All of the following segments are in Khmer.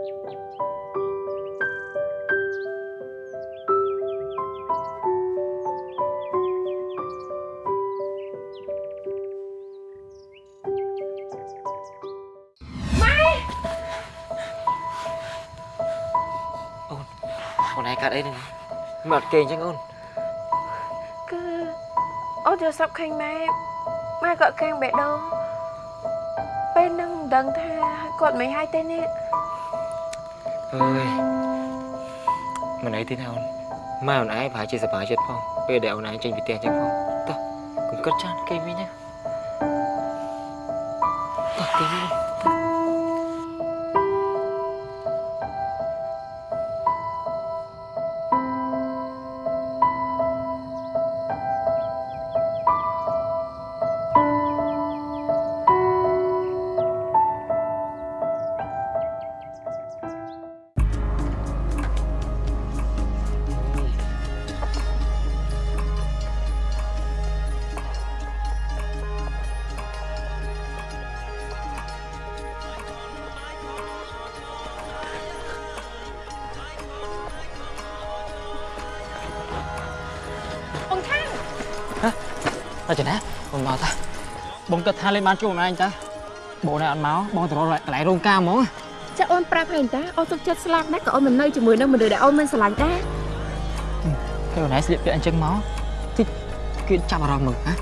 អូនឯងកាត់អីហ្នឹងមិនអត់គេអញ្ចឹងអូនគឺអូនចូលស្រាប់ឃើញម៉ែម៉ែគាត់កាំងបេះដូងពេលហ្នឹងមិនដឹងថាគាត់មិនហើយទេនេះ អើយមិនអីទេណាអូនម៉ែអូនឯងប្រហែលជាសប្បាយចិត្តផងពេលដែលអូន ត់ចេះណាអូនមកតាបងគិតថាលេងបានជួបម្នាក់ឯងតាបងណែអត់មកបងទៅរកកន្លែងរោងការហ្មងចាអូនប្រាប់ហើយតាអូនទុកចិត្តស្លាប់ណាស់ក៏អូនមិននៅជាមួយនឹងមនុស្សដែលអូនមិនស្រឡាញ់ដែរពេលអូនឯងស្លៀកពាក់អញ្ចឹងមកតិចគេចាប់អារម្មណ៍มึงហ៎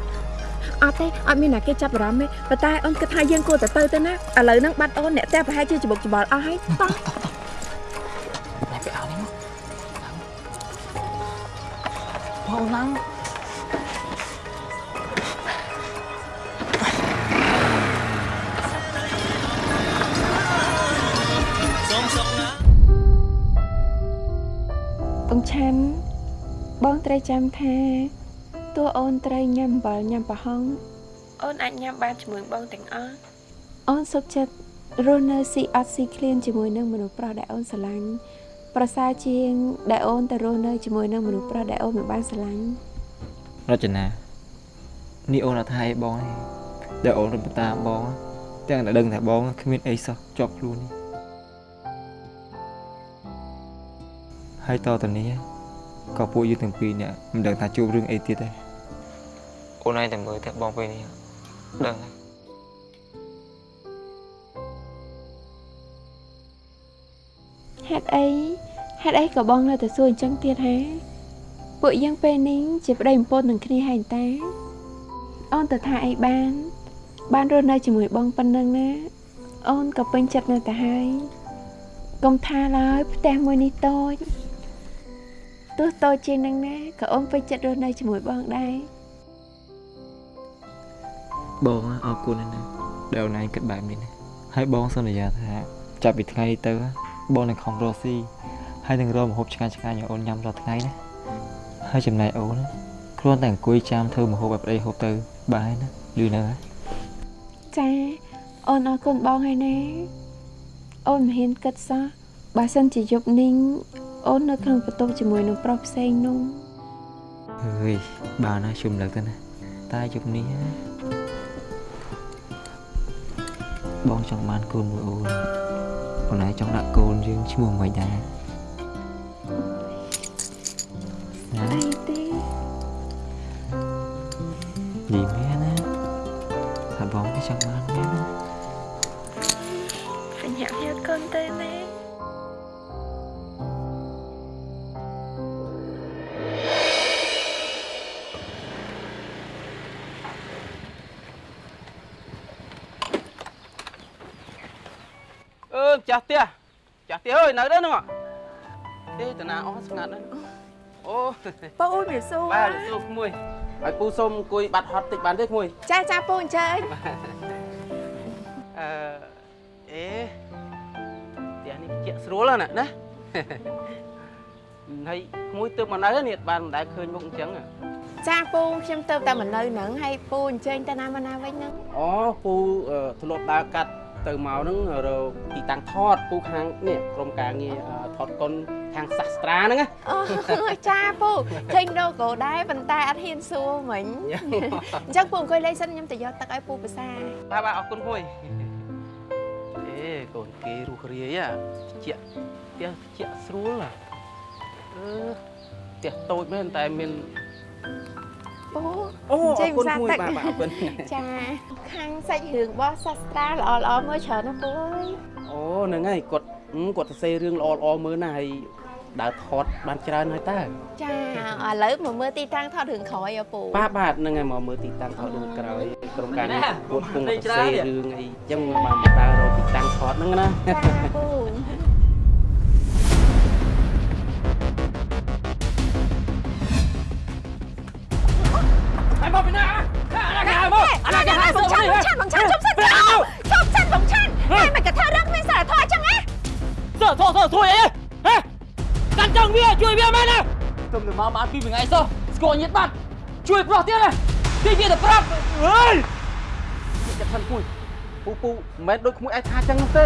អត់ទេអត់មានណាគេចាប់អារម្មណ៍ទេប៉ុន្តែអូនគិតថាយើងគួរតែទៅទៅណាឥឡូវហ្នឹងបាត់អូនអ្នកផ្ទះប្រហែលជាច្បុកច្បល់អស់ហើយតោះណែទៅអោនេះមកបងឡើងបង ចាំថាតួអូនត្រូវញ៉ាំអំបិលញ៉ាំប្រហុងអូនអាចញ៉ាំបានជាមួយបងទាំងអស់អូនសុខចិត្តរស់នៅស៊ីអត់ស៊ីឃ្លានជាមួយនឹងមនុស្សប្រុសដែលអូនស្រឡាញ់ប្រសើរជាង ដែលអូនទៅរស់នៅជាមួយនឹងមនុស្សប្រុសដែលអូនមិនបានស្រឡាញ់រចនានេះអូនអត់ថាអីបងទេដែលអូនរំតាមបង ទាំងតែដឹងថាបងគ្មានអីសោះជាប់ខ្លួននេះហើយតទៅនេះ ក៏ពួកយើងទាំងពីរនាក់មិនដឹងថាជួបរឿងអីទៀតទេអូនឯងតែមើលតែបងពេលនេះដឹងហើយហេតុអីហេតុអីក៏បងនៅតែសួរអញ្ចឹងទៀតហាពួកយើងពេលនេះជាប្តីប្រពន្ធនឹងគ្នាហើយតាអូនទៅថាអីបាន បានរស់នៅជាមួយបងប៉ុណ្ណឹងណាអូនក៏ពេញចិត្តនៅតែហើយកុំថាឡើយផ្ទះមួយនេះតូច ទោះតូចជាងនឹងណាក៏អូនពេញចិត្តរស់នៅជាមួយបងដែរបងអរគុណណាស់ដែលអូនឯងគិតបែបនេះណាហើយបងសន្យាថាចាប់ពីថ្ងៃនេះទៅបងនឹងខំរកស៊ីហើយនឹងរកម្ហូបឆ្ងាញ់ឆ្ងាញ់ឲ្យអូនញ៉ាំរាល់ថ្ងៃណាហើយចំណែកអូនណាគ្រាន់តែអង្គុយចាំធ្វើម្ហូបឲ្យប្តីហូបទៅបានហើយណាលឺនៅហើយចាអូនអរគុណបងហើយណាអូនមិនហ៊ានគិតសោះបើសិនជាយប់នេះ អូននៅក្នុងបន្ទប់ជាមួយនឹងប្រុសផ្សេងនោះអើយបានហើយជុំលើកទៅណាតែយប់នេះណាបងចង់បានកូនមួយអូនអូនឯងចង់ដាក់កូនយើងឈ្មោះមិនដែរណា អឺម្ចាស់ផ្ទះម្ចាស់ផ្ទះអើយនៅ đây ហ្នឹងហ៎ទេតាណាអស់ស្ងាត់ហ្នឹងអូបងអូនវាសួរបាទសួរក្មួយឲ្យពូសុំអង្គុយបាត់ហត់តិចបានទេក្មួយចាចាពូអញ្ជើញអឺអេផ្ទះនេះជាក់ស្រួលណាស់ណាហើយក្មួយទើបមកនៅនេះអត់បានមិនដែលឃើញមុខអញ្ចឹងហ៎ចាពូខ្ញុំទៅតែមកនៅហ្នឹងហើយពូអញ្ជើញទៅណាមកណាវិញហ្នឹងអូពូអឺធ្លាប់ដើរកាត់ ទៅមកហ្នឹងរកទីតាំងថតពូខាងនេះក្រុមការងារអឺថតកុនខាងសាស្ត្រាហ្នឹងណាអូចាពូឃើញដូកោដែរប៉ុន្តែអត់ហ៊ានសួរមិញអញ្ចឹងពូអង្គុយលេងសិនខ្ញុំទៅយកទឹកឲ្យពូភាសាបាទបាទអរគុណមួយអេកកូនគេរស់រាយអាជាក់ផ្ទះជាក់ស្រួលអាអឺផ្ទះតូចមែនតែមាន ពូអូអចេរញគុណផ្សារមួយទឹកបាទបាទអរគុណចាខាងសាច់រឿងរបស់សាស្ត្រាល្អល្អៗមើលច្រើនណាស់ពូអើយអូហ្នឹងហើយគាត់ហឹមគាត់សរសេររឿងល្អល្អៗមើលណាស់ហើយដើរថតបានច្រើនហើយតើចាឥឡូវមកមើលទីតាំងថតរឿងក្រោយអពូបាទបាទហ្នឹងហើយមកមើលទីតាំងថតរឿងក្រោយក្រុមការនេះគាត់គង់សរសេររឿងអីអញ្ចឹងបានមកដើររកទីតាំងថតហ្នឹងណាចាពូ ហើយមកពីណាអាណាគេហើយមកអាណាគេហើយបងឆាន់បងឆាន់បងឆាន់ជប់សិនចោលជប់សិនបងឆាន់ហើយមិនក៏ធ្វើរឿងគ្មានសារធម៌អញ្ចឹងណាសើធោះធោះជួយអីហេកាន់ចង់វាជួយវាមែនណាទុំទៅមកបានពីមួយថ្ងៃសោះស្គាល់ញាតបាត់ជួយប្រុសទៀតណាទីវាទៅប្រាប់អើយចិត្តថាមួយពូពូមិនមែនដូចក្មួយឯងថាអញ្ចឹងនោះទេ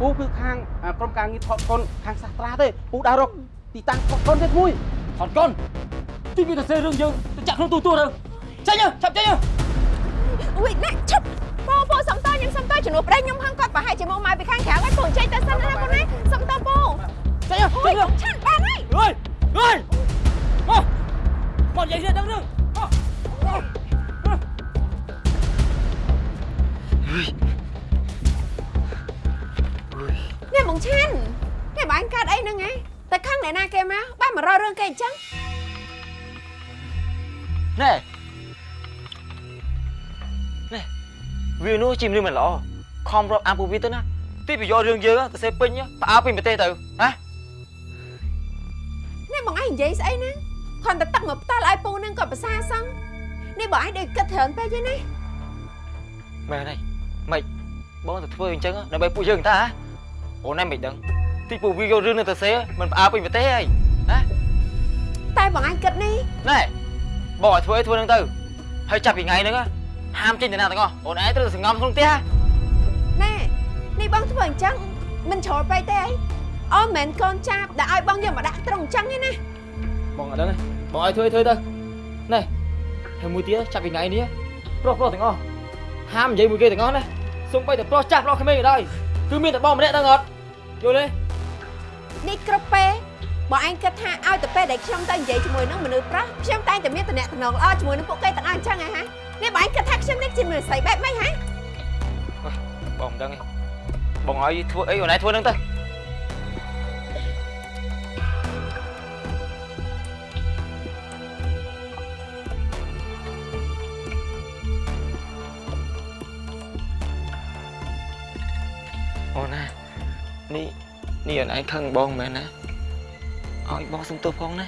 ពូគឺខាងអាក្រុមការងារថតកុនខាងសាស្ត្រាទេពូដើររកទីតាំងថតកុនទេក្មួយថតកូនទីវាទៅសេរឿងយើងទៅចាក់ក្នុងទូទួលទៅ ចេញទៅឆាប់ចេញទៅអុយណែឈប់ពូពូសំតើខ្ញុំសំតើជំនួសប្តីខ្ញុំហឹងគាត់ប្រហែលជាមកមកពីខាងក្រៅហើយពូចេញទៅសិនណាពូណាសំតើពូចេញទៅអុចេយញទៅបងឆាន់បានហើយអើយអើយមកមកនិយាយទៀតដឹងរឿងមកនេះបងឆាន់នេះបងអញកើតអីហ្នឹងហ៎តែខាងអ្នកណាគេមកបែរមករករឿងគេអញ្ចឹងណែណែ វានោះជាមនុស្សមិនល្អខំរាប់អានពួកវាទៅណាទីប្រយោជន៍រឿងយើងទៅសេពេញផ្អើពីប្រទេសទៅណានេះបងឯងនិយាយស្អីហ្នឹងគ្រាន់តែទឹកមកផ្ដាល់ឲ្យពូហ្នឹងក៏ប្រសាសងនេះបងឯងដូចគិតច្រើនពេកទេណាមែនហើយមិនបងទៅធ្វើអញ្ចឹងដើម្បីពួកយើងតាអូនឯងមិនដឹងទីពួកវាយករឿងនេះទៅសេមិនផ្អើពីប្រទេសហើយណាតែបងឯងគិតនេះណែបងឲ្យធ្វើអីធ្វើនឹងទៅហើយចាប់ពីថ្ងៃហ្នឹង ហាមចេញទៅណាទាំងអស់អូនឯងត្រូវតែសង្ងំក្នុងផ្ទះណែនេះបងធ្វើអញ្ចឹងមិនជ្រុលពេកទេអីអូមិនមែនកូនចាប់ដែលឲ្យបងយកមកដាក់ត្រង់អញ្ចឹងទេណាបងអត់ដឹងទេបងឲ្យធ្វើអីធ្វើទៅណែហើយមួយទៀតចាប់ពីថ្ងៃនេះប្រុសប្រុសទាំងអស់ហាមនិយាយមួយគេទាំងអស់ណាសូម្បីតែប្រុសចាស់ប្រុសក្មេងក៏ដោយគឺមានតែបងម្នាក់ដឹងអត់យល់ទេនេះគ្រប់ពេលបងឯងគិតថាឲ្យតែពេលដែលខ្ញុំទៅនិយាយជាមួយនឹងមនុស្សប្រុសខ្ញុំតែងតែមានតំណែងតំណងល្អជាមួយនឹងពួកគេទាំងអស់អញ្ចឹងហ៎ ហានេះបងឯងគិតថាខ្ញុំនេះជាមនុស្សស្រីបែបម៉េចហ៎បងមិនដឹងទេបងឲ្យធ្វើអីអូនឯងធ្វើនឹងទៅអូនណានេះនេះអូនឯងខឹងបងមែនណាឲ្យបងសុំទោសផងណា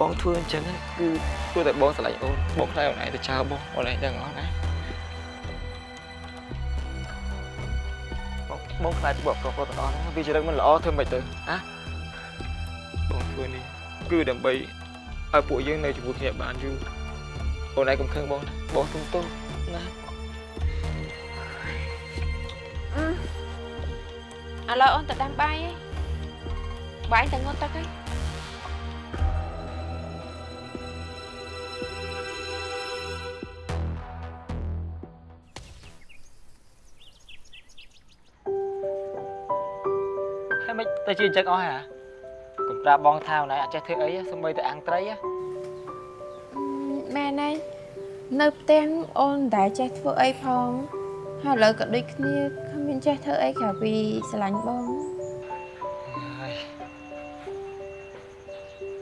បងធ្វើអញ្ចឹងណា គឺព្រោះតែបងស្រឡាញ់អូនបងខ្លាចអូនឯងទៅចោលបងអូនឯងដឹងអត់ណាបងបងខ្លាចបបប្រុសប្រុសទាំងអស់ហ្នឹងវាចរិតមិនល្អធ្វើមិនទៅណាបងធ្វើនេះគឺដើម្បីឲ្យពួកយើងនៅជាមួយគ្នាបានយូរអូនឯងកុំខឹងបងណាបងសុំទោសណាឥឡូវអូនទៅដាំបាយឯងបាយទៅងត់ទឹកឯងហើយ ជាអញ្ចឹងអស់ហ៎កុំប្រាប់បងថាអូនឯងអត់ចេះធ្វើអីសម្បីតែអាំងត្រីហ៎ម៉ែណៃនៅផ្ទះអូនតែចេះធ្វើអីផងហើយឥឡូវក៏ដូចគ្នាគ្មានចេះធ្វើអីក្រៅពីស្រឡាញ់បងហើយ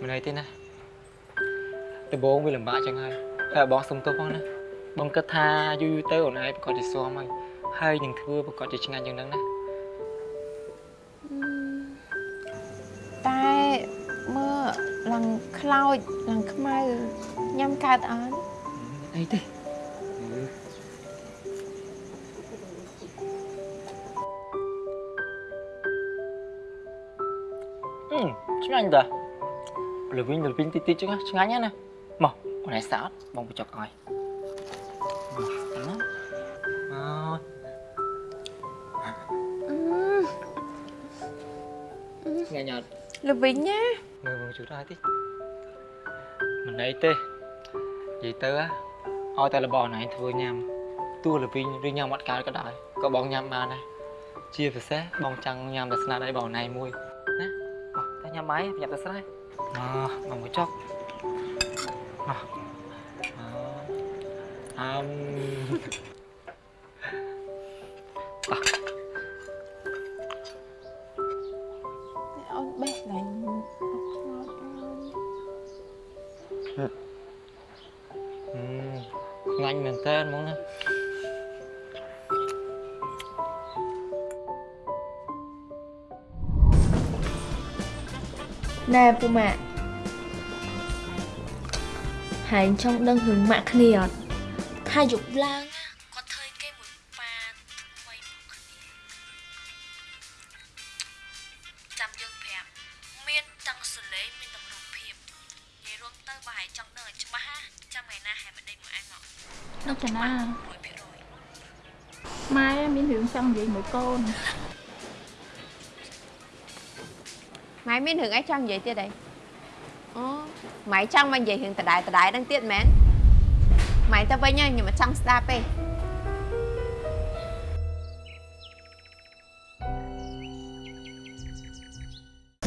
មិនអីទេណាដំបងវាលំបាកចឹងហើយហើយបងសុំទោសផងណាបងគិតថាយូរយូរទៅអូនឯងប្រកាសជាស្មហើយហើយនឹងធ្វើប្រកាសជាឆ្ងាញ់យ៉ាងហ្នឹងណា ឡើងខ្លោចឡើងខ្មៅញ៉ាំកើតអត់អីទេអឺឆ្ងាញ់តាលវិញលវិញតិចតិចចឹងណាឆ្ងាញ់ណាមកអូនឯងសោតបងបញ្ចុកឲ្យមកណាអើអឺឆ្ងាញ់អត់ល្វីងណា មើលមើលជួយដែរតិចមិនអីទេនិយាយទៅហ៎ឲ្យតែរបស់ណៃធ្វើញ៉ាំទោះល្វីងឬញ៉ាំអត់កើតក៏ដោយក៏បងញ៉ាំបានដែរជាពិសេសបងចង់ញ៉ាំតែស្នាដៃបងណៃមួយណាមកតែញ៉ាំបាយប្រយ័ត្នតែស្រែមកមកមួយចុកមកអឺអឹមអូ ពូម៉ាក់ហែងចង់ដឹងរឿងម៉ាក់គ្នាអត់ថាយប់ឡើងគាត់ធ្វើគេមួយប៉ាថ្មីមកគ្នាចាំយើងប្រាប់មានទាំងសលេងមានទាំងរូបភាពនិយាយរួមទៅបើហែងចង់ដឹងឲ្យច្បាស់ណាចាំថ្ងៃណាហែងមិនដេញមួយឯងមកលោកចនា100%ម៉ែមានរឿងចង់និយាយមួយកូន ម៉ែមានរឿងអីចង់និយាយទៀតអីអូម៉ែចង់មកនិយាយរឿងដដែលដដែលហ្នឹងទៀតមែនម៉ែទៅវិញហើយខ្ញុំមិនចង់ស្ដាប់ទេ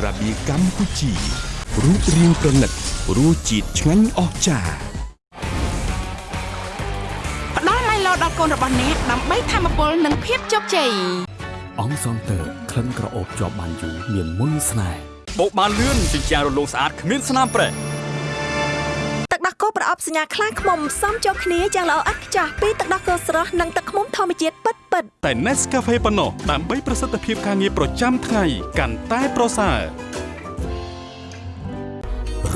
របៀកម្ពុជារូបរាងប្រណិតរសជាតិឆ្ងាញ់អស្ចារ្យផ្ដល់ឡៃឡោដល់កូនរបស់អ្នកដើម្បីធម្មពលនិងភាពជោគជ័យ អង្គសងតើក្លិនក្រអូបជាប់បានយូរមានមុនស្នេហ៍បោកបានលឿនជាជាងរលោងស្អាតគ្មានស្នាមប្រេះទឹកដោះគោប្រអប់សញ្ញាខ្លាឃ្មុំផ្សំចូលគ្នាយ៉ាងល្អឥតខ្ចោះពីទឹកដោះគោស្រស់និងទឹកឃ្មុំធម្មជាតិពិតពិតៗតែ Nescafe ប៉ុណ្ណោះដើម្បីប្រសិទ្ធភាពការងារប្រចាំថ្ងៃកាន់តែប្រសើរ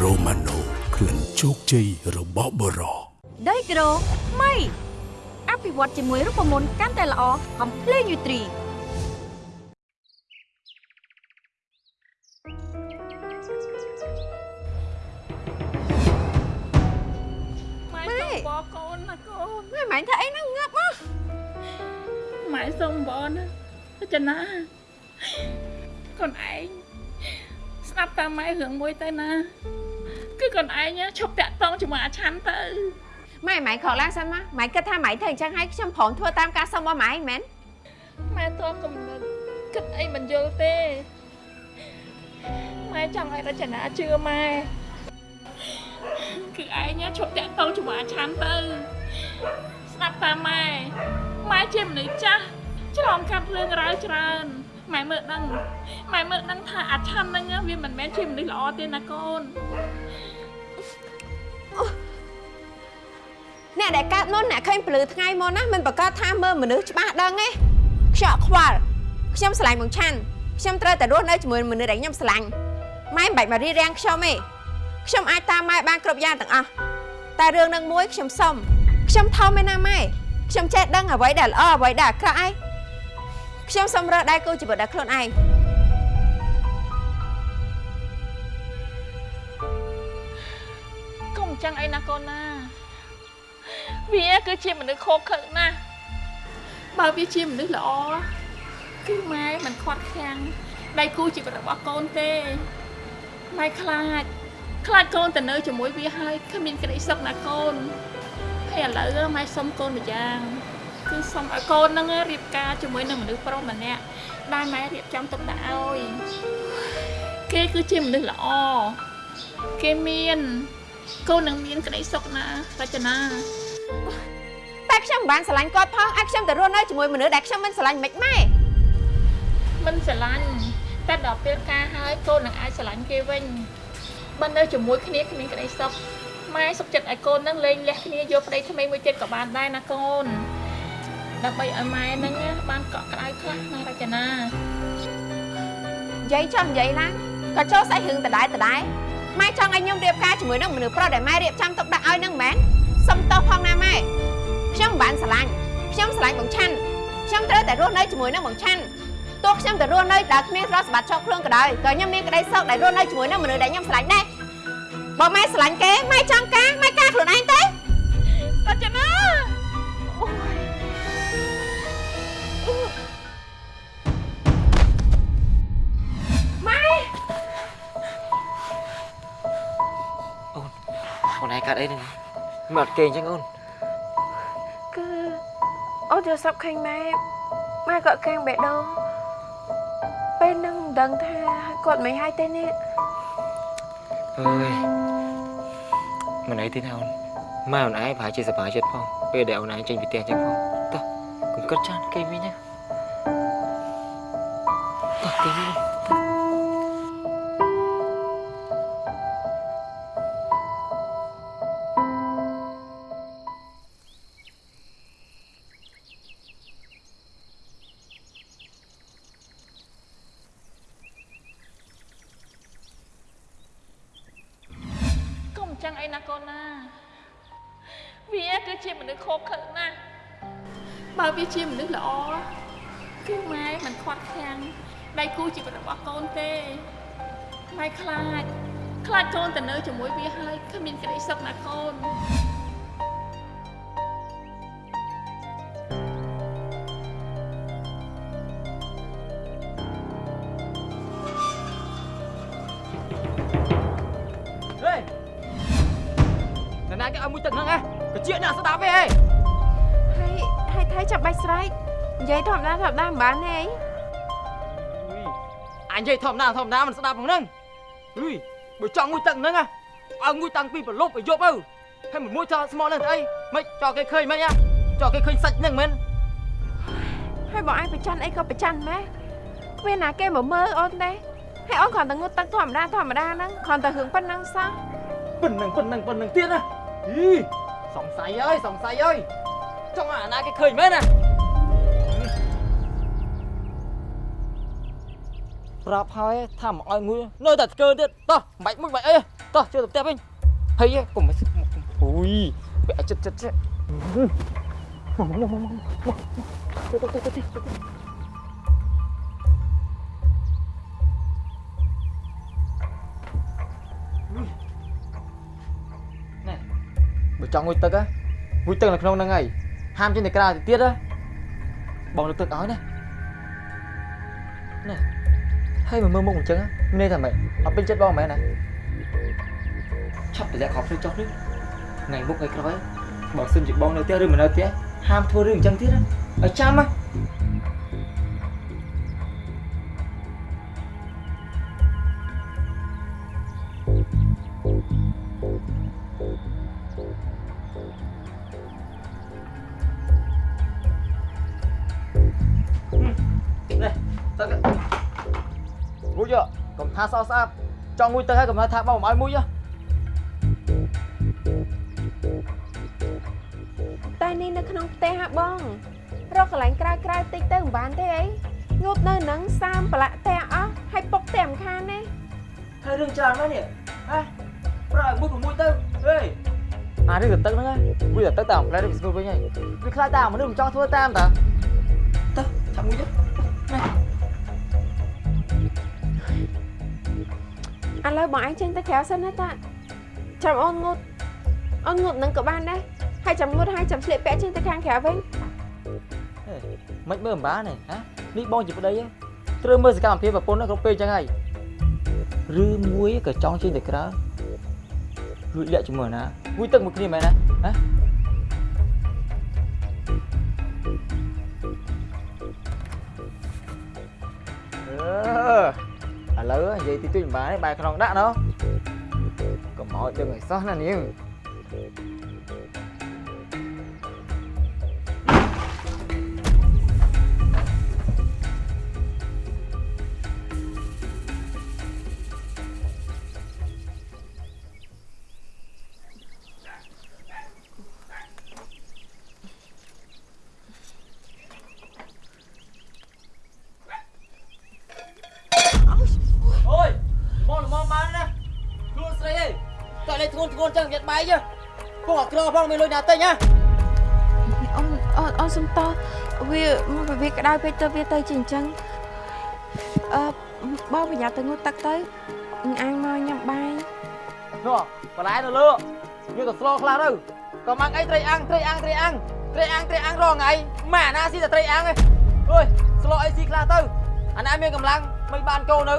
Romano ក្លិនជោគជ័យរបស់បរោដីក្រូថ្មីអភិវឌ្ឍជាមួយរូបមន្តកាន់តែល្អកំភ្ម៉ែម៉ែធ្វើអីហ្នឹងងាប់មកម៉ែសុំបណាលោកចនាកូនឯងស្ដាប់តាមម៉ែរឿងមួយទៅណា គឺកូនឯងឈប់តាក់តងជាមួយអាឆាន់ទៅម៉ែម៉ែខកឡើងសិនមកម៉ែគិតថាម៉ែធ្វើអញ្ចឹងឲ្យខ្ញុំព្រមធ្វើតាមការសុំរបស់ម៉ែមែនម៉ែតបកំណត់គិតអីមិនយល់ទេម៉ែចង់ឲ្យរចនាជឿម៉ែគឺឯងឈប់តាក់តងជាមួយអាឆាន់ទៅ ស្ដាប់តាមម៉ែម៉ែជាមនុស្សចាស់ឆ្លងកាត់រឿងរ៉ាវច្រើនម៉ែមើលដឹងម៉ែមើលដឹងថាអាឆាន់ហ្នឹងវាមិនមែនជាមនុស្សល្អទេណាកូនអ្នកដែលកើតមុនអ្នកឃើញពលឺថ្ងៃមុនណាមិនប្រកាសថាមើលមនុស្សច្បាស់ដឹងទេខ្យក់ខ្វល់ខ្ញុំស្រឡាញ់បងឆាន់ខ្ញុំត្រូវតែរស់នៅជាមួយមនុស្សដែលខ្ញុំស្រឡាញ់ម៉ែមិនបាច់មករៀបរៀងខ្ញុំទេខ្ញុំអាចតាមម៉ែបានគ្រប់យ៉ាងទាំងអស់តែរឿងនឹងមួយខ្ញុំសុំ ខ្ញុំថោមឯណាម៉ែខ្ញុំចេះដឹងអ្វីដែលល្អអ្វីដែលអាក្រក់ឯងខ្ញុំសុំរើសដៃគូជីវិតដល់ខ្លួនឯងកុំអញ្ចឹងអីណាកូនណា វាគឺជាមនុស្សខកខើណាស់បើវាជាមនុស្សល្អគឺម៉ែមិនខាត់ខាំងដៃគូជីវិតរបស់កូនទេម៉ែខ្លាច ខ្លាចកូនទៅនៅជាមួយវាហើយគ្មានក្តីសុខណាកូនហើយ ឥឡូវម៉ែសុំកូនម្យ៉ាងគឺសុំឲ្យកូននឹងរៀបការជាមួយនឹងមនុស្សប្រុសម្នាក់ដែលម៉ែរៀបចំទុកដាក់ឲ្យគេគឺជាមនុស្សល្អគេមានកូននឹងមានក្តីសុខណារចនាតែខ្ញុំមិនបានស្រឡាញ់គាត់ផងឲ្យខ្ញុំទៅរស់នៅជាមួយមនុស្សដែលខ្ញុំមិនស្រឡាញ់មិនម៉ែមិនស្រឡាញ់តែដល់ពេលការហើយកូននឹងអាចស្រឡាញ់គេវិញបើនៅជាមួយគ្នាគ្មានក្តីសុខ ម៉ែសុខចិត្តឲ្យកូននឹងលេងលះគ្នាយកប្តីថ្មីមួយទៀតក៏បានដែរណាកូនដើម្បីឲ្យម៉ែនឹងបានកក់ក្ដៅខ្លះណារចនានិយាយចុះនិយាយឡើងក៏ចូលស្អីរឿងដដែលដដែលម៉ែចង់ឲ្យខ្ញុំរៀបការជាមួយនឹងមនុស្សប្រុសដែលម៉ែរៀបចំទុកដាក់ឲ្យនឹងមែនសុំទោសផងណាម៉ែខ្ញុំមិនបានស្រឡាញ់ខ្ញុំស្រឡាញ់បងឆាន់ខ្ញុំត្រូវតែរស់នៅជាមួយនឹងបងឆាន់ទោះខ្ញុំទៅរស់នៅដែលគ្មានទ្រព្យសម្បត្តិជាប់ខ្លួនក៏ដោយក៏ខ្ញុំមានក្តីសុខដែលរស់នៅជាមួយនឹងមនុស្សដែលខ្ញុំស្រឡាញ់ដែរ បើម៉ែស្រឡាញ់គេម៉ែចង់ការម៉ែការខ្លួនឯងទេរចនាអូយអូនឯងកាត់អីហ្នឹងមើលអត់គេអញ្ចឹងអូនគឺនយកសັບឃើញម៉ែម៉ែគាត់កាំងបេះដូងពេលហ្នឹងមិនដឹងថាគាត់មិនហើយទេនេះអើយ មិនអីទេណាអូនម៉ែអូនឯងប្រហែលជាសប្បាយចិត្តផងពេលដែលអូនឯងចេញពីផ្ទះចឹងផងតោះកុំគិតច្រើនគេវិញណាតោះគេវិញ តាធម្មតាមិនស្ដាប់ហ្នឹងអុយបើចង់មួយទឹកហ្នឹងហ៎ឲ្យមួយតាំងពីប្រលប់ឲ្យយប់ទៅហើយមួយចោលស្មោហ្នឹងទៅអីមិនចោលគេឃើញមិនហ៎ចោលគេឃើញសាច់ហ្នឹងមែនហើយបងឯងប្រច័នអីក៏ប្រច័នម៉ែគ្មានណាគេមកមើលអូនទេហើយអូនគ្រាន់តែងូតទឹកធម្មតាធម្មតាហ្នឹងគ្រាន់តែរឿងប៉ុណ្ណឹងសោះប៉ុណ្ណឹងប៉ុណ្ណឹងប៉ុណ្ណឹងទៀតណាអីសង្ស័យអើយសង្ស័យអើយចង់អាណាគេឃើញមែនណា ប្រាប់ហើយថាមកឲ្យមួយនៅតែស្កើទៀតតោះមិនបាច់មួយបាច់អីតោះចូលទៅផ្ទះវិញហើយកុំអូយបែកចិត្តចិត្តចិត្តមកមកមកមកមកទៅទៅទៅទៅណែបើចង់ងុយទឹកហ៎ងុយទឹកនៅក្នុងហ្នឹងហើយហាមចេញទៅក្រៅទៅទៀតហ៎បងលើកទឹកឲ្យណាណែ ហើយមកមើលមុខអញ្ចឹងមានន័យថាម៉េចអត់ពេញចិត្តបងមែនណាឆាប់តម្លាក់ខោភ្លឺចុះនេះថ្ងៃមុខថ្ងៃក្រោយបើសិនជាបងនៅផ្ទះឬមិននៅផ្ទះហាមធ្វើរឿងអញ្ចឹងទៀតណាឲ្យចាំណានេះទឹក មួយយកកុំថាសោស្អាតចង់មួយទឹកហើយកុំថាបងមិនឲ្យមួយយោតែនេះនៅក្នុងផ្ទះហ่ะបង រកកន្លែងក្រៅក្រៅតិចទៅមិនបានទេអីងូតនៅហ្នឹងសាមប្រឡាក់ផ្ទះអស់ហើយពុកផ្ទះមិនខានទេហើយរឿងច្រើនណាស់នេះហ៎ប្រឲ្យមួយមួយទៅហេអារឿងទឹកហ្នឹងមួយទឹកតាមផ្លែទៅស្គូវិញហើយវាខ្លាចតាមមនុស្សមិនចង់ធ្វើតាមតាទៅថាមួយទៅ ឥឡូវបងឯងចេញទៅក្រៅសិនណាតាចាំអូនងូតអូនងូតនឹងក៏បានដែរហើយចាំងូតហើយចាំស្លៀកពាក់ចេញទៅខាងក្រៅវិញមិនមើលមិនបានទេហ៎នេះបងជាប្តីត្រូវមើលសកម្មភាពប្រពន្ធគ្រប់ពេលចឹងហើយឬមួយក៏ចង់ចេញទៅក្រៅរួចលាក់ជាមួយណាមួយទឹកមួយគ្នាមែនណាហ៎អឺ ឥឡូវនិយាយទីទួយមិនបានទេបែរក្នុងដាក់ណោះកុំឲ្យដឹងឲ្យសោះណានាង ធ្ងន់ចឹងយ៉ាត់បាយពងអក្រផងមានលុយណាទិញណាអូនអូនអូនសុំតោះវាមកវាក្តៅពេកទៅវាទៅជាអញ្ចឹងអឺបងប្រញាប់ទៅងូតទឹកទៅអញមកញ៉ាំបាយនោះបន្លែនៅលើយកទៅស្លោខ្លះទៅក៏ម៉ាំងអីត្រីអាំងត្រីអាំងត្រីអាំងត្រីអាំងត្រីអាំងរងថ្ងៃម៉ែអាណាស៊ីតែត្រីអាំងឯងអើយស្លោអីស៊ីខ្លះទៅអាណាមានកម្លាំងមិនបានកោនៅ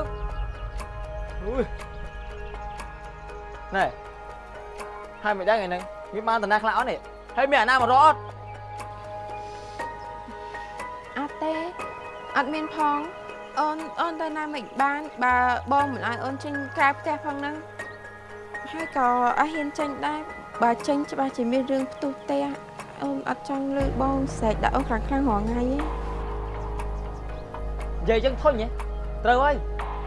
អុយណែ ហើយមិនដឹងឯហ្នឹងវាបានតាណាខ្លះអត់នេះហើយមានអាណាមករកអត់អត់មានផងអូនអូនទៅណាមិនបានបើបងមិនឲ្យអូនចេញក្រៅផ្ទះផងហ្នឹងហើយក៏អត់ហ៊ានចេញដែរបើចេញច្បាស់ជាមានរឿងផ្ទុះផ្ទះអូនអត់ចង់លើបងស្រែកដាក់អូនខ្លាំងខ្លាំងរាល់ថ្ងៃទេនិយាយចឹងធុញហ៎ត្រូវហើយ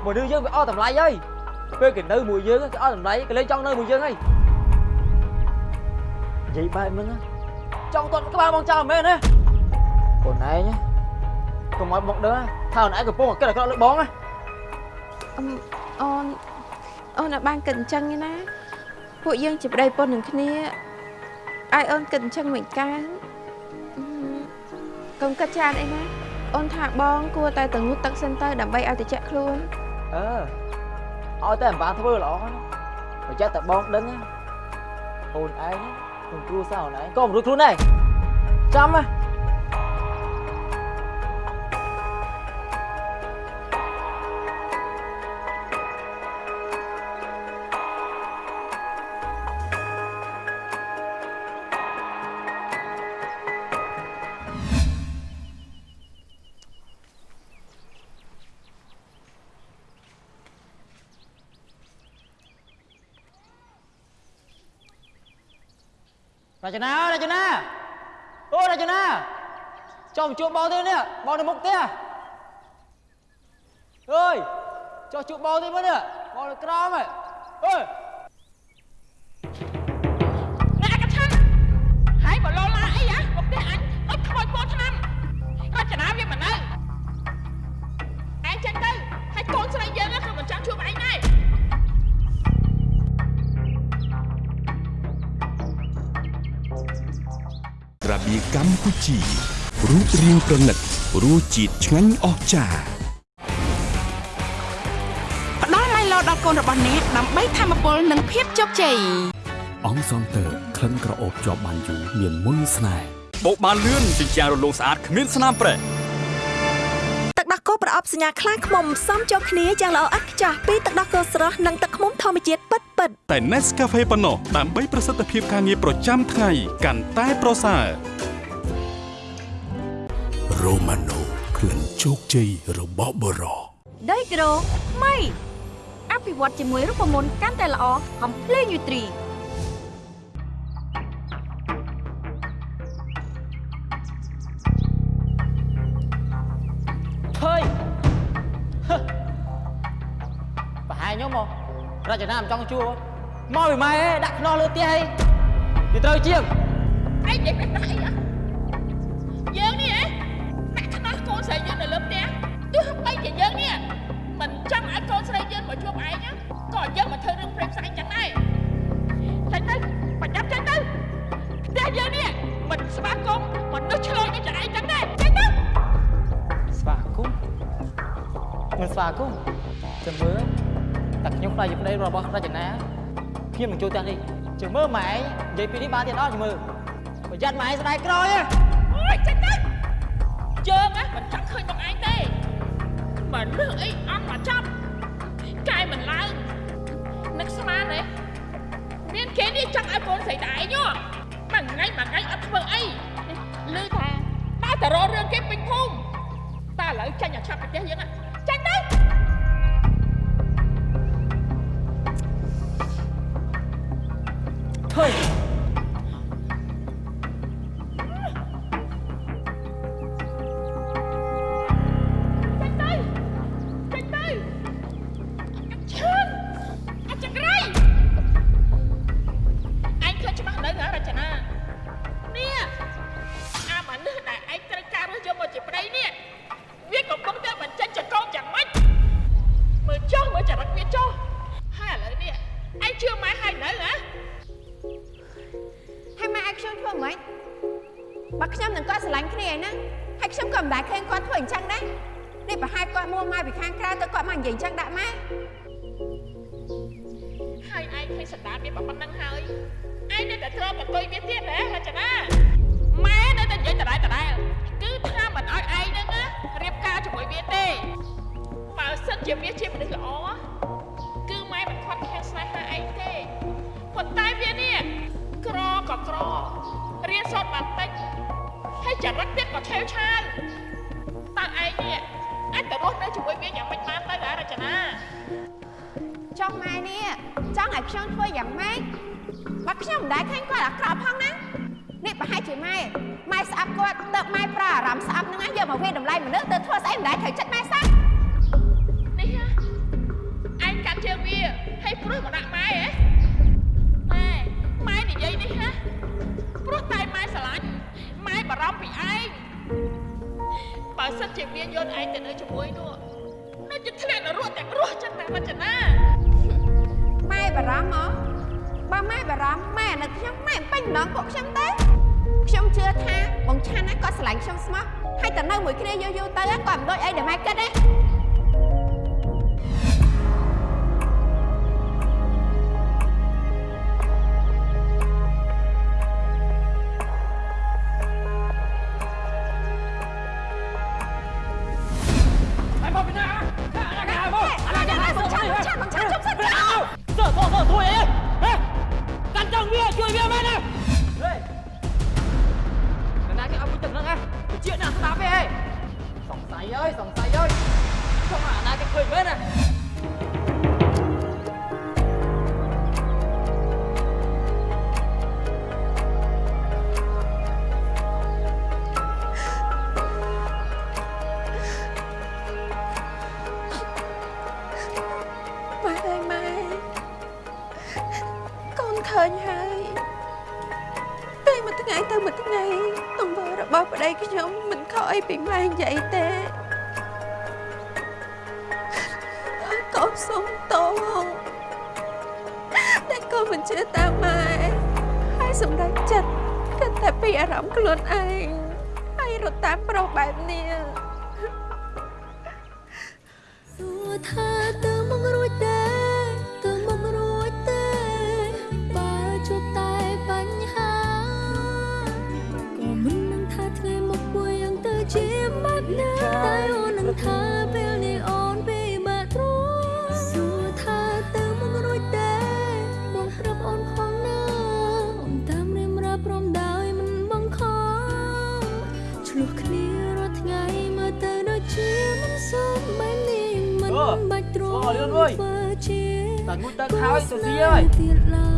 មនុស្សយើងវាអស់តម្លៃហើយពេលគេនៅមួយយើងគេអស់តម្លៃគេលេងចង់នៅមួយយើងហើយ និយាយបែបហ្នឹងចង់ទាត់ក្បាលបងចោលមែនទេខ្លួនឯងកុំឲ្យបងដឹងថាខ្លួនឯងកំពុងតែគិតអាក្រក់លើបងណាអឺអូនអូនអត់បានគិតអញ្ចឹងទេណាពួកយើងជាប្តីប្រពន្ធនឹងគ្នាឲ្យអូនគិតអញ្ចឹងមិនកើអឺកុំគិតច្រើនអីណាអូនថាបងគួរតែទៅងូតទឹកសិនទៅដើម្បីឲ្យតិចខ្លួនអឺឲ្យតែអំបានធ្វើល្អណាបើចេះតែបងដឹងណាអូនឯង ខ្លួនគ្រួសារអូនឯងក៏ ចខ្លួនដែរចាំណារចនារចនាអូរចនាចុះមកជួបបងទេនេះបងនៅមុខផ្ទះអើយចុះជួបបងទេមើលនេះបងនៅក្រោមហ៎អើយអ្នកកថាហើយបើលោឡាអីហ៎មកផ្ទះអញដូចខ្មោចពោឆ្នាំរចនាវាមិននៅឯងចេញទៅហើយកូនស្រីយើងគឺមិនចង់ជួបឯងដែរ របៀកម្ពុជារូបរាងប្រណិតរសជាតិឆ្ងាញ់អស្ចារ្យផ្ដល់ឡៃឡោដល់កូនរបស់អ្នកដើម្បីធម្មពលនិងភាពជោគជ័យអង្គសងតើក្លិនក្រអូបជាប់បានយូរមានមុនស្នេហ៍បោកបានលឿនជាជាងរលោងស្អាតគ្មានស្នាមប្រេះទឹកដោះគោប្រអប់សញ្ញាខ្លាំងខ្មុំផ្សំចូលគ្នាយ៉ាងល្អឥតខ្ចោះពីទឹកដោះគោស្រស់និងទឹកឃ្មុំធម្មជាតិពិតពិតៗតែ Nescafe ប៉ុណ្ណោះដើម្បីប្រសិទ្ធភាពការងារប្រចាំថ្ងៃកាន់តែប្រសើរ Romano ក្លិនជោគជ័យរបស់បរោដីក្រូម៉ៃអភិវឌ្ឍជាមួយរូបមន្តកាន់តែល្អកំភ្លេងយូទ្រីឃើញប្រហែលខ្ញុំមករចនាមិនចង់ជួបមកពីម៉ែឯងដាក់ខ្នោះលើផ្ទះឯងវាត្រូវជាងឯងនិយាយបែបណាអីហ៎យើង រីយើងនៅលើផ្ទះទោះបីជាយើងនេះមិនចង់ឲ្យកូនស្រីយើងមកជួបឯងណាក៏យើងមកធ្វើរឿងព្រេងផ្សែងចឹងដែរចេញទៅបញ្ញាប់ចេញទៅផ្ទះយើងនេះមិនស្វាគមន៍មនុស្សឆ្លោយដូចឯងចឹងដែរចេញទៅស្វាគមន៍មិនស្វាគមន៍ចាំមើលតែខ្ញុំខ្លាចជាប្តីរបស់រចនាខ្ញុំនឹងចូលផ្ទះនេះចាំមើលម៉ែឯងនិយាយពីនេះបានទៀតអត់ចាំមើលប្រយ័ត្នម៉ែឯងស្ដាយក្រោយហ៎ ឯងទេមិនលឺអីអត់មកចាប់កាយមិនឡើងនឹកស្មានទេមានគេនេះចង់ឲ្យកូនស្រីតែឯងហ៎មួយថ្ងៃមួយថ្ងៃអត់ធ្វើអីលឺថាតែតររឿងគេពេញភូមិតែឥឡូវចាញ់ឲ្យឆាប់ពីផ្ទះយើងណាចាញ់ ហើយឯងឃើញសណ្ដានវាប៉ុណ្ណឹងហើយឯងនៅតែទ្រាំអង្គុយវាទៀតហ៎រចនាម៉ែនៅតែនិយាយដដែលដដែលគឺថាមិនអោយឯងហ្នឹងណារៀបការជាមួយវាទេបើសិនជាវាជាមនុស្សល្អគឺម៉ែមិនខាត់ខាំងស្នេហាឯងទេប៉ុន្តែវានេះក្រក៏ក្ររៀនសូត្របានតិចហើយចរិតទៀតក៏ឆេវឆាវតែឯងនេះអាចទៅរស់នៅជាមួយវាយ៉ាងម៉េចបានទៅហ៎រចនា ចង់ម៉ែនេះចង់ឲ្យខ្ញុំធ្វើយ៉ាងម៉េចបើខ្ញុំមិនដែលឃើញគាត់អាក្រក់ផងណានេះប្រហែលជាម៉ែម៉ែស្អប់គាត់ទៅម៉ែប្រើអារម្មណ៍ស្អប់ហ្នឹងណាយកមកវាតម្លៃមនុស្សទៅធ្វើស្អីមិនដែលត្រូវចិត្តម៉ែសោះនេះហ៎ឯងកាត់ជើងវាហើយព្រោះមកដាក់ម៉ែហ៎ម៉ែម៉ែនិយាយនេះហ៎ព្រោះតែម៉ែស្រឡាញ់ម៉ែបារម្ភពីឯងបើសិនជាវាយកឯងទៅនៅជាមួយនោះនោះจะធ្លាក់នរកទាំងរស់ចឹងតែរចនា ម៉ែបារម្ភហ៎បើម៉ែបារម្ភម៉ែនៅខ្ញុំម៉ែមិនពេញម្ដងពួកខ្ញុំទេខ្ញុំជឿថាបងឆាន់ណាគាត់ស្រឡាញ់ខ្ញុំស្មោះហើយតែនៅមួយគ្នាយូរយូរទៅគាត់មិនដូចអីដែលម៉ែគិតទេ បាច់ទ្រាំ Ồ, Liên ơi. ធ្វើជាតែងូតទឹ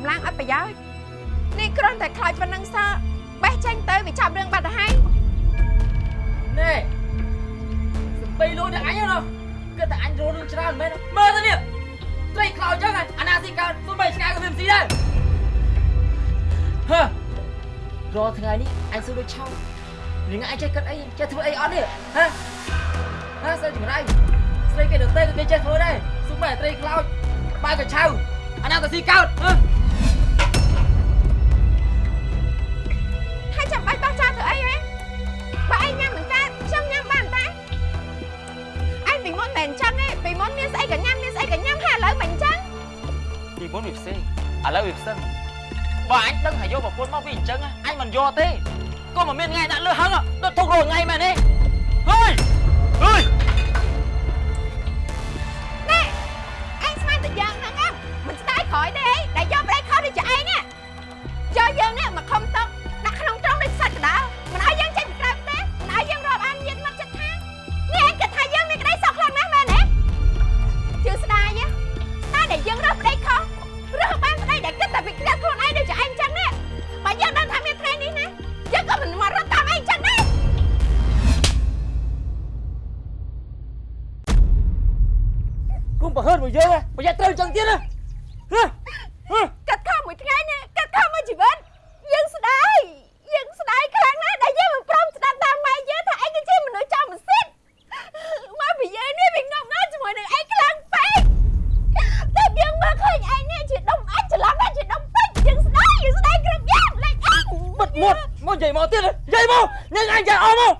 កម្លាំងអត់ប្រយោជន៍នេះគ្រាន់តែខ្លោចប៉ុណ្ណឹងសោះបេះចេញទៅវាចាប់រឿងបាត់ទៅហើយណែសំបីលួចតែអញហ៎គិតតែអញរស់រឿងច្រើនមែនមើលទៅនេះត្រីខ្លោចចឹងហ៎អាណាស៊ីកើតសុំបីឆ្ងាយក៏វាមិនស៊ីដែរហឺរាល់ថ្ងៃនេះអញសួរដូចឆោនាងអញចេះគិតអីចេះធ្វើអីអត់នេះហ៎ហ៎ស្រីចម្រៃស្រីគេដតេក៏គេចេះធ្វើដែរសុំបីត្រីខ្លោចបាយក៏ឆៅអាណាក៏ស៊ីកើតហ៎ ឥឡូវវាផ្សេងបើអញដឹងថាយកប្រពន្ធមកពីអញ្ចឹងអញមិនយកទេក៏មិនមានថ្ងៃដាក់លើហឹងដូចទុករងថ្ងៃមែនទេហើយអើយ របស់យើងប្រយ័ត្នត្រូវចឹងទៀតណាហ៎ហ៎កាត់ខំមួយថ្ងៃនេះកាត់ខំមួយជីវិតយើងស្ដាយយើងស្ដាយខ្លាំងណាស់ដែលយើងមិនព្រមស្ដាប់តាមម៉ែយើងថាឯងគឺជាមនុស្សចំមិនសិទ្ធមកពីយើងនេះវាងប់ណាស់ជាមួយនឹងឯងខ្លាំងពេកតែយើងមកឃើញឯងនេះជាដុំអាចច្រឡំថាជាដុំពេជ្រយើងស្ដាយយើងស្ដាយគ្រប់យ៉ាងលេចឯងបិទមាត់មកនិយាយមកទៀតនិយាយមកនឹងអញចាអស់មក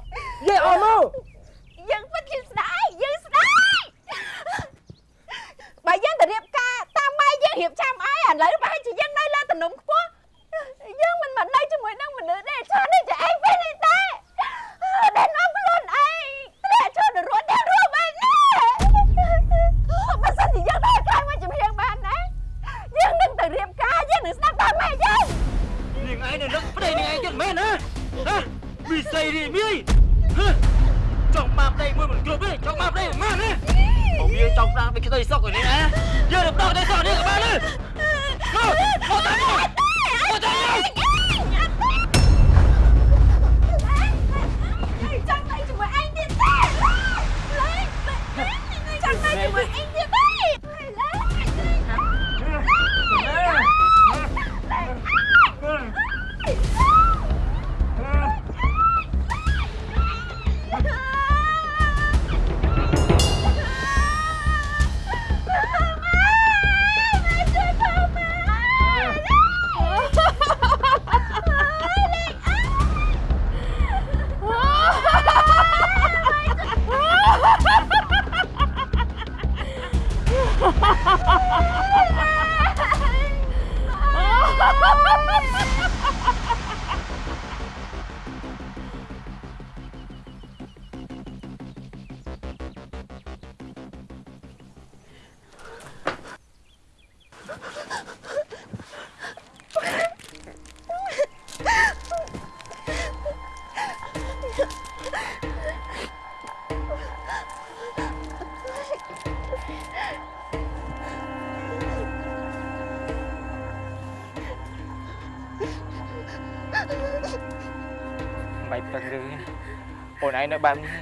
នឯងនៅបែបនេះ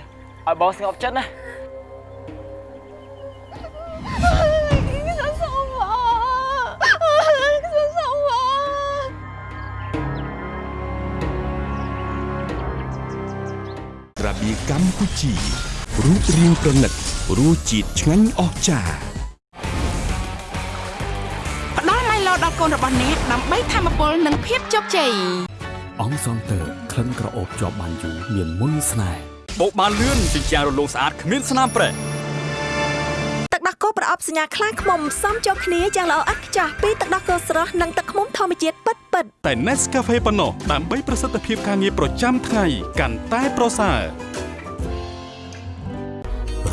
ឲ្យបងស្ងប់ចិត្តណាខ្ញុំសុំបងខ្ញុំសុំបងរបៀកម្ពុជារូបរាងប្រណិតរសជាតិឆ្ងាញ់អស្ចារ្យផ្ដល់ឡៃឡោដល់កូនរបស់អ្នកដើម្បីធម្មពលនិងភាពជោគជ័យអង្គសងតើក្លិនក្រអូបជាប់បានយូរមានមុនស្នេហ៍ បោកបានលឿនជាជាងរលោងស្អាតគ្មានស្នាមប្រេះទឹកដោះគោប្រអប់សញ្ញាខ្លាឃ្មុំផ្សំចូលគ្នាយ៉ាងល្អឥតខ្ចោះពីទឹកដោះគោស្រស់និងទឹកឃ្មុំធម្មជាតិពិតពិតៗតែ Nescafe ប៉ុណ្ណោះដើម្បីប្រសិទ្ធភាពការងារប្រចាំថ្ងៃកាន់តែប្រសើរ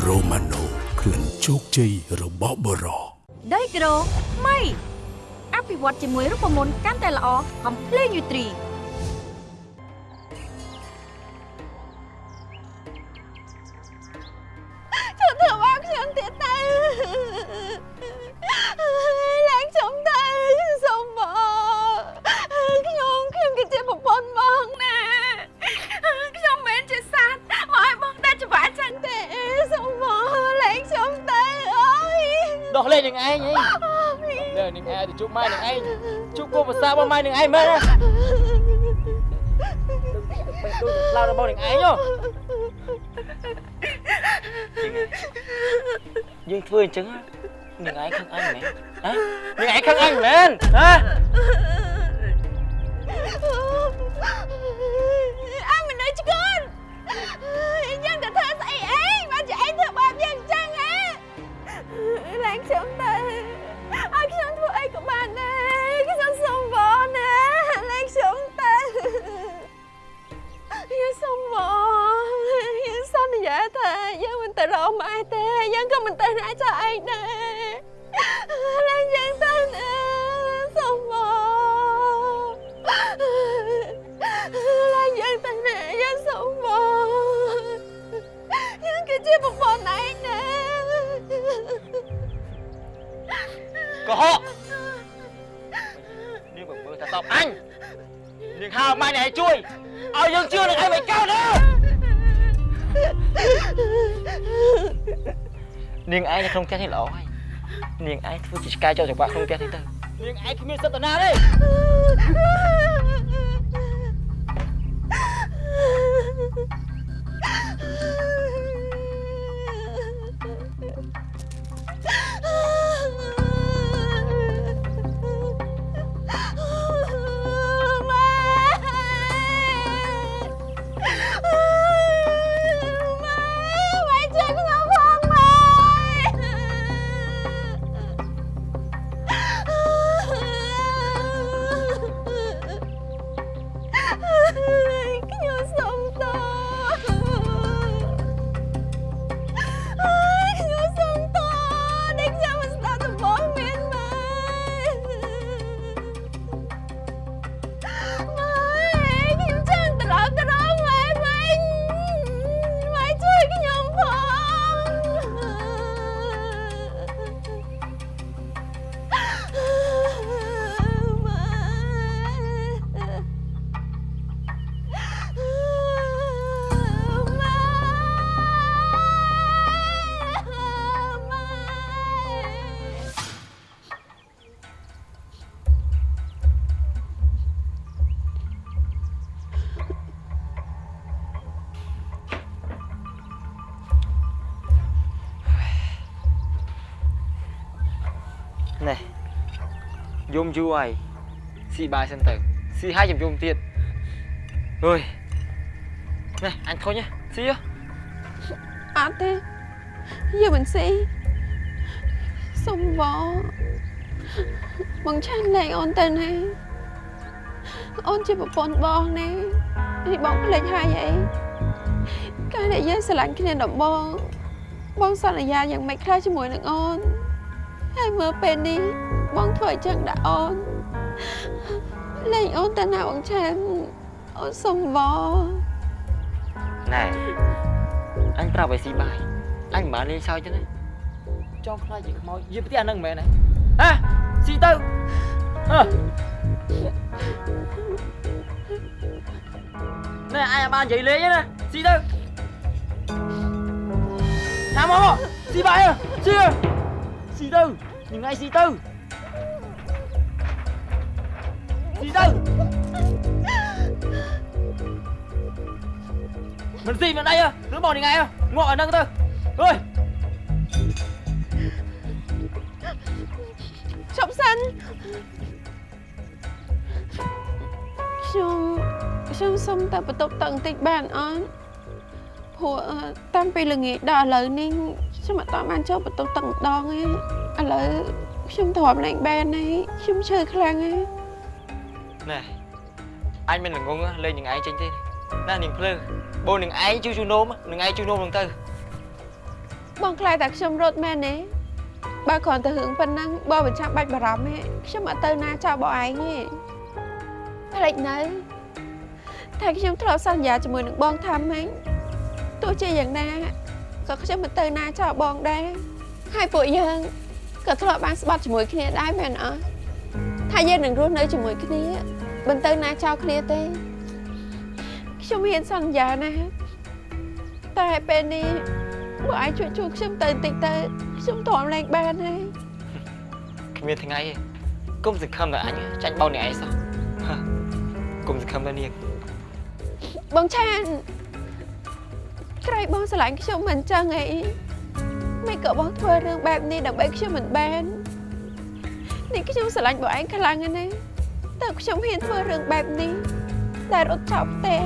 រ៉ូម៉ាណូក្លិនជោគជ័យរបស់បរោដីក្រូម៉ៃអភិវឌ្ឍជាមួយរូបមន្តកាន់តែល្អកំភ្ទៀតទៅឡើងខ្ញុំទៅសុំបងខ្ញុំខ្ញុំគឺជាប្រពន្ធបងណាខ្ញុំមិនជាសត្វមកឲ្យបងដាច់ច្បាស់ចឹងទេសុំបងឡើងខ្ញុំទៅអើយដោះលែងនឹងឯងហីលើនឹងឯងទៅជួបម៉ែនឹងឯងជួបគោភាសារបស់ម៉ែនឹងឯងមែនណាបែបដូចឡៅរបស់នឹងឯងហ៎ យើងធ្វើអញ្ចឹងនឹងឯងខឹងអញ កុហកនាងបើមើលថាតបអញនាងហៅម៉ែនេះឲ្យជួយឲ្យយើងជឿនឹងឯងមិនកើតទេនាងឯងនៅក្នុងផ្ទះនេះល្អហើយនាងឯងធ្វើជាឆ្កែចោលចង្វាក់ក្នុងផ្ទះនេះទៅនាងឯងគ្មានសិទ្ធិតាណាទេ យំយូរហើយស៊ីបាយសិនទៅស៊ីហើយចាំយំទៀតអើយណែអញធុញហ៎ស៊ីហ៎អត់ទេយើងមិនស៊ីសុំបងបងឆានលែងអូនទៅណាអូនជាប្រពន្ធបងណានេះបងភ្លេចហើយអីកាលដែលយើងស្រឡាញ់គ្នាដំបងបងសន្យាយ៉ាងម៉េចខ្លះជាមួយនឹងអូនហើយមើលពេលនេះ បងធ្វើអញ្ចឹងដាក់អូនលែងអូនទៅណាបងឆានអូនសុំបងណែអញប្រាប់ឲ្យស៊ីបាយអញមិនបានលេងសើចទេណាចង់ខ្លាចជាខ្មោចយាយផ្ទះហ្នឹងមែនទេហ៎ស៊ីទៅអើណែអញអាចបាននិយាយលេងទេណាស៊ីទៅថាមកមកស៊ីបាយអើស៊ីអើស៊ីទៅញ៉ៃស៊ីទៅ ស៊ីទៅ mình gì mà đây à đứa bỏ đi ngay à ngọ ở nâng thôi ơi ឈប់សិនខ្ញុំខ្ញុំសុំតែបន្ទប់ទឹកបន្តិចបានអត់ព្រោះអឺតាំងពីល្ងាចដល់ឥឡូវនេះខ្ញុំអត់តាន់បានចូលបន្ទប់ទឹកម្ដងទេឥឡូវខ្ញុំទ្រាំលែងបានហើយខ្ញុំឈឺខ្លាំងហើយ nè anh mình là ngung á lên những ai trên thế nè những plơ bố những ai chú chú nôm á những ai chú nôm bằng tư បងខ្លាចតែខ្ញុំរត់មែនទេបើគ្រាន់តែរឿងប៉ុណ្ណឹងបងមិនចាំបាច់បារម្ភទេខ្ញុំអត់ទៅណាចោលបងឯងទេផ្លេចនៅតែខ្ញុំធ្លាប់សន្យាជាមួយនឹងបងថាម៉េចទោះជាយ៉ាងណាក៏ខ្ញុំមិនទៅណាចោលបងដែរហើយពួកយើងក៏ធ្លាប់បានស្បត់ជាមួយគ្នាដែរមែនអត់ថាយើងនឹងរស់នៅជាមួយគ្នា មិនទៅណាចោលគ្នាទេខ្ញុំហ៊ានសន្យាណាតែពេលនេះបើអាចជួយជួយខ្ញុំទៅបន្តិចទៅខ្ញុំទ្រាំលែងបានហើយគ្មានថ្ងៃទេគុំសង្ឃឹមតែអញចាញ់បោកអ្នកឯងសោះហ៎គុំសង្ឃឹមតែនាងបងឆានក្រៃបងស្រឡាញ់ខ្ញុំមិនចឹងអីមិនក៏បងធ្វើរឿងបែបនេះដើម្បីខ្ញុំមិនបាននេះខ្ញុំស្រឡាញ់បងឯងខ្លាំងណាស់ តើខ្ញុំហ៊ានធ្វើរឿងបែបនេះតែរត់ចោលផ្ទះ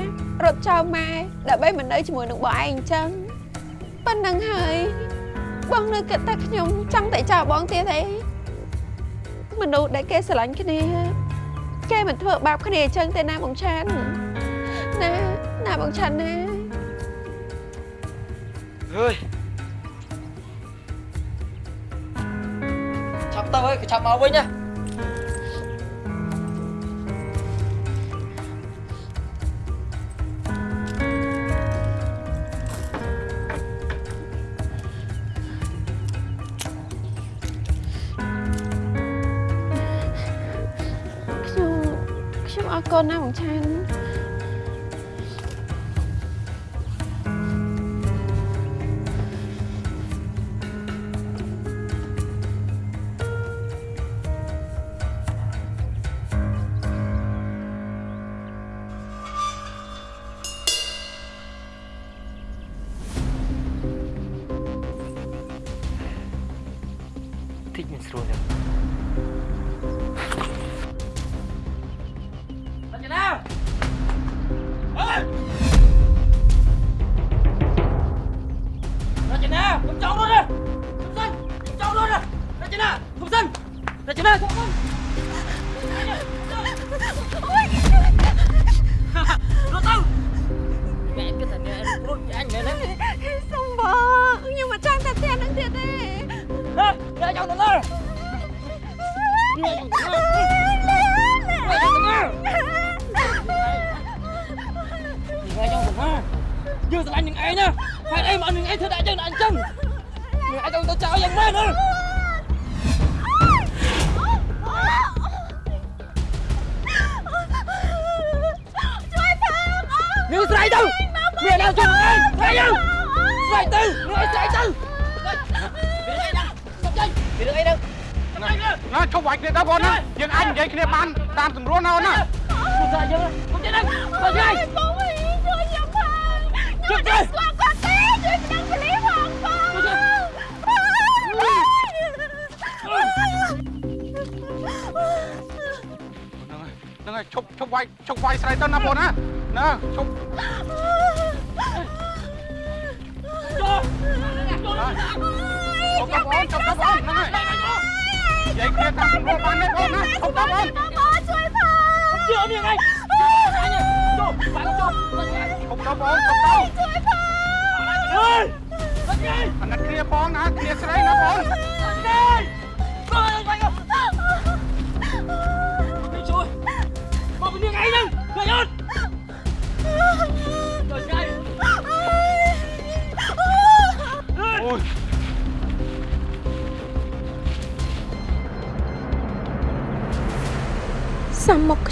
រត់ចោលម៉ែដើម្បីមិននៅជាមួយនឹងបងឯងអញ្ចឹងប៉ុណ្្នឹងហើយបងនៅគិតថាខ្ញុំចង់តែចោលបងទៀតទេមនុស្សដែលគេស្រឡាញ់គ្នាគេមិនធ្វើបាបគ្នាអញ្ចឹងទេណាបងឆានណាណាបងឆាន់ណា ơi chọc tao ơi chọc máu với nhá ខ្ញុំ ឯងណាហេតុអីមកនឹងឯងធ្វើដាក់យើងដាក់អញ្ចឹងនឹងឯងទៅចោលយ៉ាងម៉េចណាជួយផងនាងស្រ័យទៅមានណាជួយនឹងឯងស្រ័យទៅស្រ័យទៅនឹងឯងស្រ័យទៅមានអីណាសុំចេញមានអីទៅណាឈប់វាយគ្នាទៅបងណាយើងអាចនិយាយគ្នាបានតាមស្រួលណាអូនណាជួយស្រ័យយើងសុំចេញទៅបើឆ្ងាយបងវិញជួយខ្ញុំផងខ្ញុំ ឈប់ឈប់វាយឈប់វាយស្រីទៅណាបងណាណាឈប់ចូលឈប់ទៅបងឈប់ទៅបងហ្នឹងហើយនិយាយគ្នាតាមស្រួលបានទេបងណាឈប់ទៅបងបងជួយផងជឿនាងឯងចូលបាក់ចូលបើឆ្ងាយឈប់ទៅបងឈប់ទៅជួយផងអើយបើឆ្ងាយអាណិតគ្នាបងណាគ្នាស្រីណាបង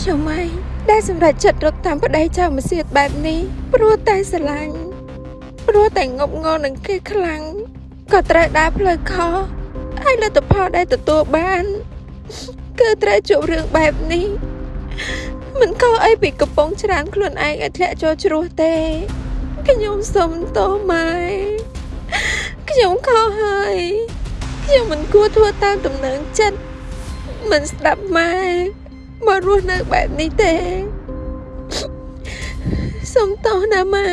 ខខ្ញុំឯងដែលសម្រេចចិត្តរត់តាមប្តីចៅមកសៀតបែបនេះព្រោះតែស្រឡាញ់ព្រោះតែងប់ងល់នឹងគេខ្លាំងក៏ត្រូវដើរផ្លូវខុសហើយលទ្ធផលដែលទទួលបាន គឺត្រូវជួបរឿងបែបនេះមិនខុសអីពីកំពុងច្រានខ្លួនឯងឲ្យធ្លាក់ចូលជ្រោះទេខ្ញុំសុំទោសម៉ែខ្ញុំខុសហើយខ្ញុំមិនគួរធ្វើតាមដំណើរចិត្តមិនស្ដាប់ម៉ែ មករស់នៅបែបនេះទេសុំទោសណាម៉ែ